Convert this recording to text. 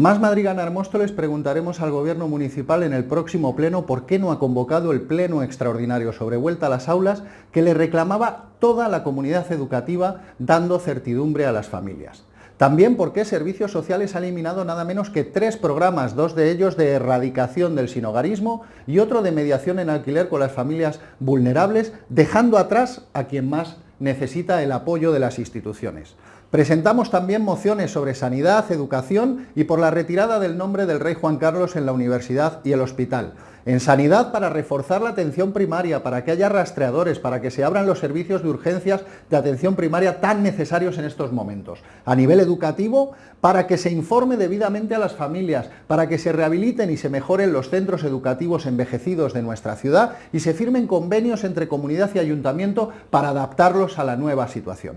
Más Madrigal Armóstoles preguntaremos al Gobierno Municipal en el próximo pleno por qué no ha convocado el pleno extraordinario sobre vuelta a las aulas que le reclamaba toda la comunidad educativa dando certidumbre a las familias. También por qué Servicios Sociales ha eliminado nada menos que tres programas, dos de ellos de erradicación del sinogarismo y otro de mediación en alquiler con las familias vulnerables, dejando atrás a quien más necesita el apoyo de las instituciones. Presentamos también mociones sobre sanidad, educación y por la retirada del nombre del rey Juan Carlos en la universidad y el hospital. En sanidad para reforzar la atención primaria, para que haya rastreadores, para que se abran los servicios de urgencias de atención primaria tan necesarios en estos momentos. A nivel educativo, para que se informe debidamente a las familias, para que se rehabiliten y se mejoren los centros educativos envejecidos de nuestra ciudad y se firmen convenios entre comunidad y ayuntamiento para adaptarlos a la nueva situación.